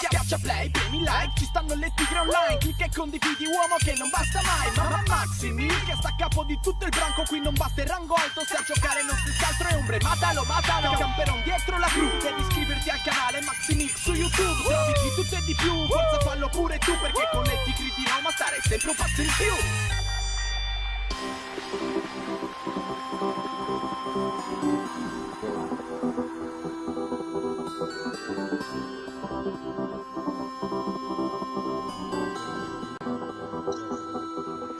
Schiaccia play, premi like, ci stanno le tigre online. Clicca e condividi uomo che non basta mai. Mamma Maxi Mil che sta a capo di tutto il branco. Qui non basta il rango alto, se a giocare non si altro è ombre. Matalo, matalo, camperon dietro la cru. Devi iscriverti al canale Maxi Mil su YouTube. Trovi di tutto e di più, forza fallo pure tu Perché con le tigre di Roma stare sempre un passo in più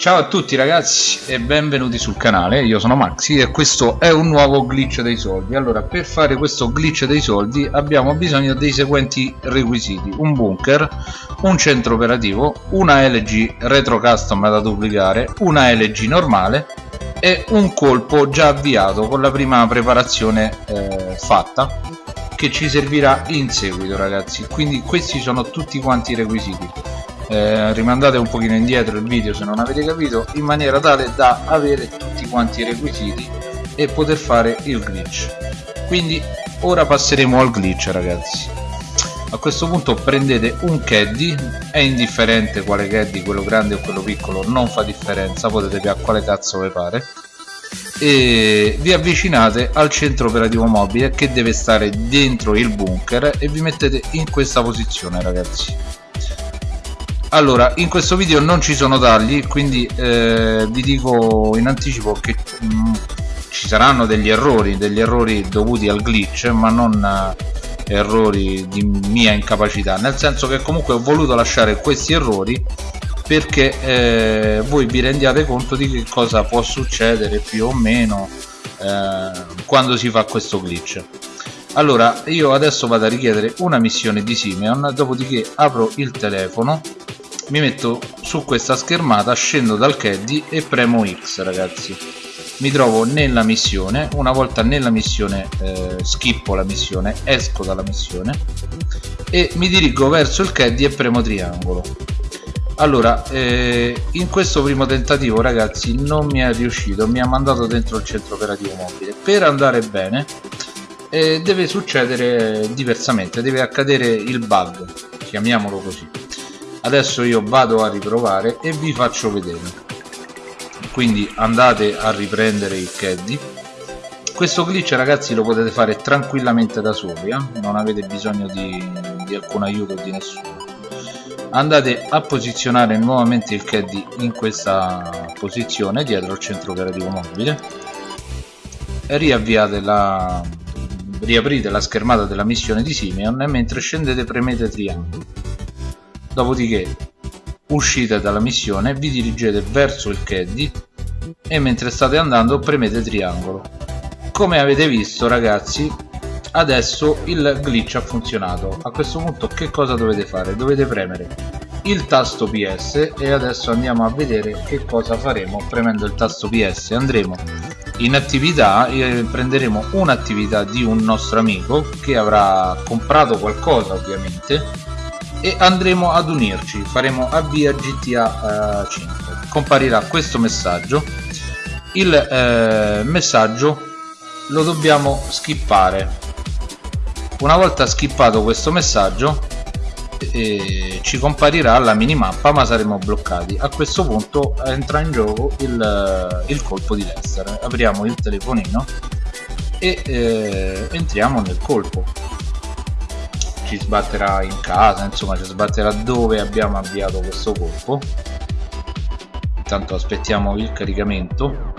Ciao a tutti ragazzi e benvenuti sul canale, io sono Maxi e questo è un nuovo glitch dei soldi. Allora per fare questo glitch dei soldi abbiamo bisogno dei seguenti requisiti. Un bunker, un centro operativo, una LG retro custom da duplicare, una LG normale e un colpo già avviato con la prima preparazione eh, fatta che ci servirà in seguito ragazzi. Quindi questi sono tutti quanti i requisiti eh, rimandate un pochino indietro il video se non avete capito in maniera tale da avere tutti quanti i requisiti e poter fare il glitch. Quindi ora passeremo al glitch ragazzi. A questo punto prendete un caddy è indifferente quale caddy quello grande o quello piccolo non fa differenza potete pigliare quale cazzo vi pare. E vi avvicinate al centro operativo mobile che deve stare dentro il bunker e vi mettete in questa posizione ragazzi allora in questo video non ci sono tagli quindi eh, vi dico in anticipo che mh, mm, ci saranno degli errori degli errori dovuti al glitch ma non eh, errori di mia incapacità. Nel senso che comunque ho voluto lasciare questi errori perché eh, voi vi rendiate conto di che cosa può succedere più o meno eh, quando si fa questo glitch. Allora io adesso vado a richiedere una missione di Simeon dopodiché apro il telefono mi metto su questa schermata scendo dal caddy e premo X ragazzi. Mi trovo nella missione una volta nella missione eh, schippo la missione esco dalla missione e mi dirigo verso il caddy e premo triangolo. Allora eh, in questo primo tentativo ragazzi non mi è riuscito mi ha mandato dentro il centro operativo mobile. Per andare bene eh, deve succedere diversamente deve accadere il bug chiamiamolo così adesso io vado a riprovare e vi faccio vedere. Quindi andate a riprendere il caddy. Questo glitch ragazzi lo potete fare tranquillamente da soli eh? non avete bisogno di, di alcun aiuto di nessuno. Andate a posizionare nuovamente il caddy in questa posizione dietro al centro operativo mobile. E riavviate la riaprite la schermata della missione di Simeon e mentre scendete premete triangolo dopodiché uscite dalla missione vi dirigete verso il caddy e mentre state andando premete triangolo. Come avete visto ragazzi adesso il glitch ha funzionato. A questo punto che cosa dovete fare? Dovete premere il tasto ps e adesso andiamo a vedere che cosa faremo premendo il tasto ps andremo in attività e prenderemo un'attività di un nostro amico che avrà comprato qualcosa ovviamente e andremo ad unirci. Faremo avvia GTA eh, 5 comparirà questo messaggio. Il eh, messaggio lo dobbiamo skippare. Una volta skippato questo messaggio eh, ci comparirà la minimappa ma saremo bloccati. A questo punto entra in gioco il, il colpo di Lester. Apriamo il telefonino e eh, entriamo nel colpo ci sbatterà in casa insomma ci sbatterà dove abbiamo avviato questo colpo. Intanto aspettiamo il caricamento.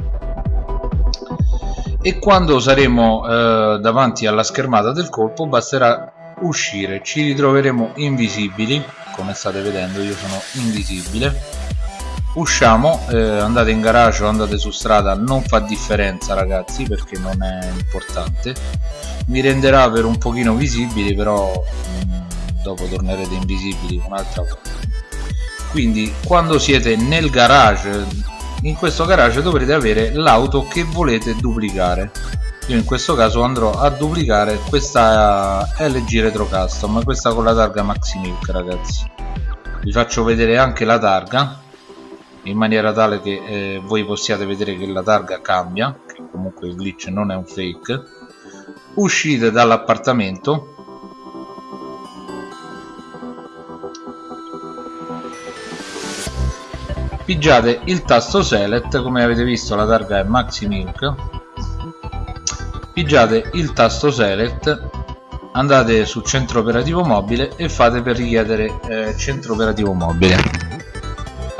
E quando saremo eh, davanti alla schermata del colpo basterà uscire. Ci ritroveremo invisibili. Come state vedendo io sono invisibile usciamo eh, andate in garage o andate su strada non fa differenza ragazzi perché non è importante. Mi renderà per un pochino visibili però mh, mm, dopo tornerete invisibili un'altra volta. Quindi quando siete nel garage in questo garage dovrete avere l'auto che volete duplicare. Io in questo caso andrò a duplicare questa LG Retro Custom questa con la targa Maxi Milk ragazzi. Vi faccio vedere anche la targa in maniera tale che eh, voi possiate vedere che la targa cambia che comunque il glitch non è un fake. Uscite dall'appartamento. Pigiate il tasto select come avete visto la targa è maximilk pigiate il tasto select andate su centro operativo mobile e fate per richiedere eh, centro operativo mobile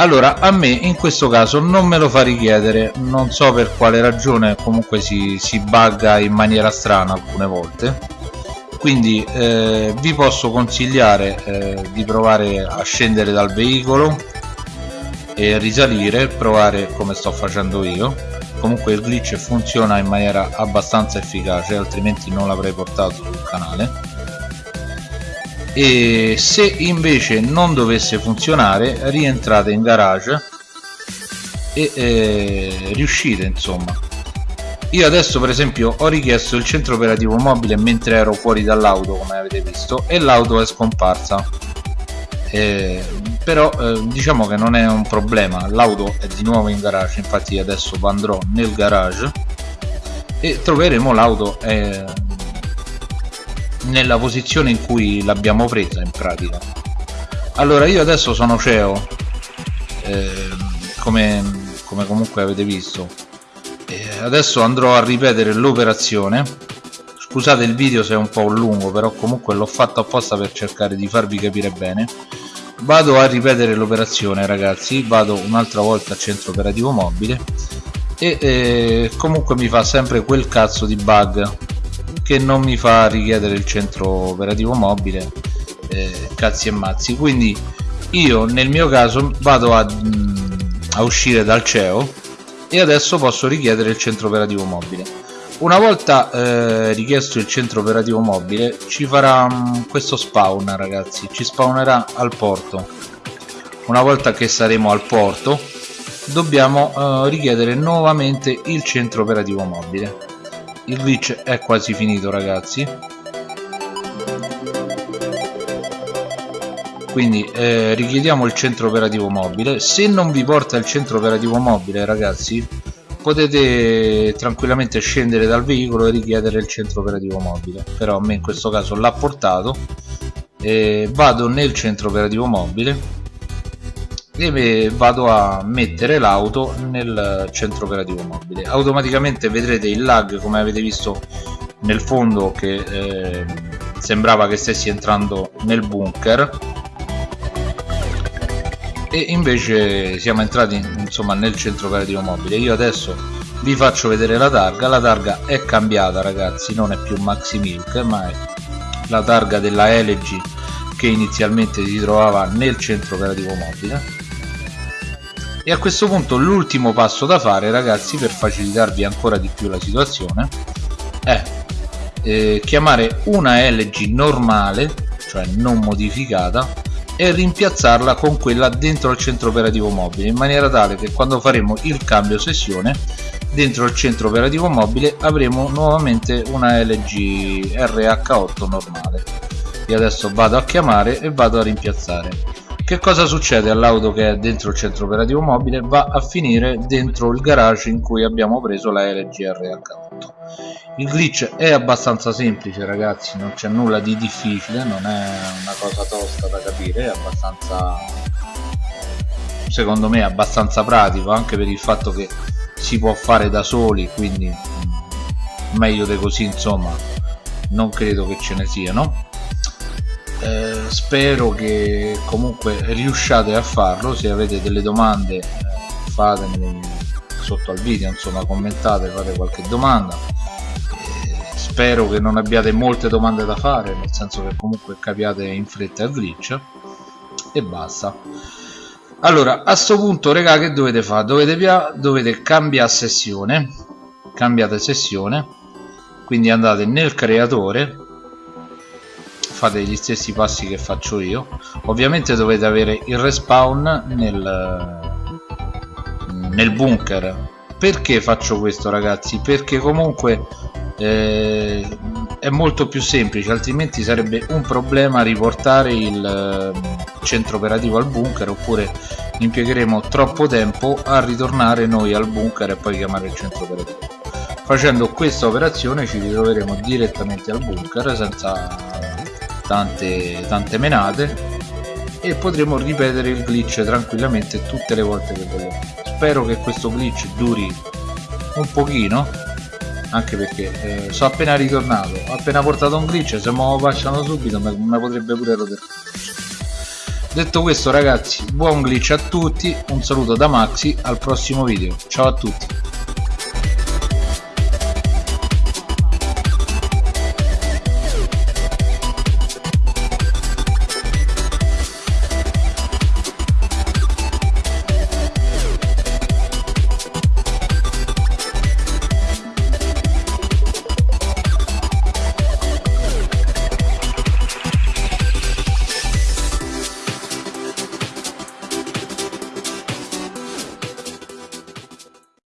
allora a me in questo caso non me lo fa richiedere. Non so per quale ragione comunque si, si bugga in maniera strana alcune volte. Quindi eh, vi posso consigliare eh, di provare a scendere dal veicolo e risalire provare come sto facendo io. Comunque il glitch funziona in maniera abbastanza efficace altrimenti non l'avrei portato sul canale e se invece non dovesse funzionare rientrate in garage e eh, riuscite insomma. Io adesso per esempio ho richiesto il centro operativo mobile mentre ero fuori dall'auto come avete visto e l'auto è scomparsa. Eh, però eh, diciamo che non è un problema. L'auto è di nuovo in garage infatti adesso andrò nel garage e troveremo l'auto eh, nella posizione in cui l'abbiamo presa in pratica. Allora io adesso sono CEO eh, come, come comunque avete visto. Adesso andrò a ripetere l'operazione. Scusate il video se è un po' lungo però comunque l'ho fatto apposta per cercare di farvi capire bene. Vado a ripetere l'operazione ragazzi. Vado un'altra volta al centro operativo mobile. E eh, comunque mi fa sempre quel cazzo di bug che non mi fa richiedere il centro operativo mobile eh, cazzi e mazzi. Quindi io nel mio caso vado a, mm, a uscire dal CEO e adesso posso richiedere il centro operativo mobile. Una volta eh, richiesto il centro operativo mobile ci farà um, questo spawn ragazzi. Ci spawnerà al porto. Una volta che saremo al porto dobbiamo uh, richiedere nuovamente il centro operativo mobile il glitch è quasi finito ragazzi. Quindi eh, richiediamo il centro operativo mobile. Se non vi porta il centro operativo mobile ragazzi potete tranquillamente scendere dal veicolo e richiedere il centro operativo mobile. Però a me in questo caso l'ha portato. E vado nel centro operativo mobile e vado a mettere l'auto nel centro operativo mobile. Automaticamente vedrete il lag come avete visto nel fondo che eh, sembrava che stessi entrando nel bunker. E invece siamo entrati insomma nel centro operativo mobile. Io adesso vi faccio vedere la targa. La targa è cambiata ragazzi. Non è più Maxi Milk ma è la targa della LG che inizialmente si trovava nel centro operativo mobile e a questo punto l'ultimo passo da fare ragazzi per facilitarvi ancora di più la situazione è eh, chiamare una LG normale cioè non modificata e rimpiazzarla con quella dentro al centro operativo mobile in maniera tale che quando faremo il cambio sessione dentro il centro operativo mobile avremo nuovamente una LG RH8 normale. Io adesso vado a chiamare e vado a rimpiazzare che cosa succede all'auto che è dentro il centro operativo mobile? Va a finire dentro il garage in cui abbiamo preso la LG RH8 il glitch è abbastanza semplice ragazzi non c'è nulla di difficile non è una cosa tosta da capire è abbastanza secondo me abbastanza pratico anche per il fatto che si può fare da soli quindi mm, meglio di così insomma non credo che ce ne siano eh, spero che comunque riusciate a farlo. Se avete delle domande eh, fatemele sotto al video insomma commentate fate qualche domanda. Spero che non abbiate molte domande da fare nel senso che comunque capiate in fretta il glitch. E basta. Allora a sto punto raga che dovete fare? Dovete, dovete cambiare sessione. Cambiate sessione. Quindi andate nel creatore fate gli stessi passi che faccio io. Ovviamente dovete avere il respawn nel, nel bunker. Perché faccio questo ragazzi? Perché comunque eh, è molto più semplice altrimenti sarebbe un problema riportare il eh, centro operativo al bunker oppure impiegheremo troppo tempo a ritornare noi al bunker e poi chiamare il centro operativo. Facendo questa operazione ci ritroveremo direttamente al bunker senza tante, tante menate e potremo ripetere il glitch tranquillamente tutte le volte che vogliamo. Spero che questo glitch duri un pochino anche perché eh, sono appena ritornato. Ho appena portato un glitch se me lo facciano subito mi potrebbe pure rodere. Detto questo ragazzi buon glitch a tutti un saluto da Maxi al prossimo video. Ciao a tutti